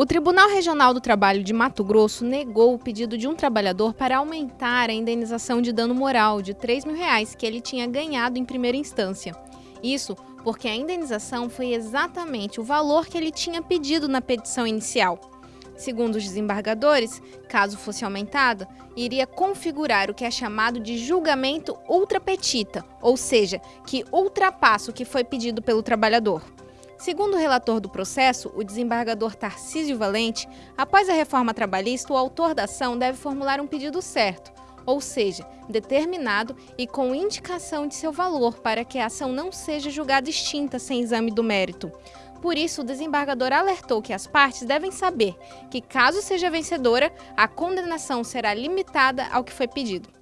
O Tribunal Regional do Trabalho de Mato Grosso negou o pedido de um trabalhador para aumentar a indenização de dano moral de 3 mil reais que ele tinha ganhado em primeira instância. Isso porque a indenização foi exatamente o valor que ele tinha pedido na petição inicial. Segundo os desembargadores, caso fosse aumentada, iria configurar o que é chamado de julgamento ultrapetita, ou seja, que ultrapassa o que foi pedido pelo trabalhador. Segundo o relator do processo, o desembargador Tarcísio Valente, após a reforma trabalhista, o autor da ação deve formular um pedido certo, ou seja, determinado e com indicação de seu valor para que a ação não seja julgada extinta sem exame do mérito. Por isso, o desembargador alertou que as partes devem saber que, caso seja vencedora, a condenação será limitada ao que foi pedido.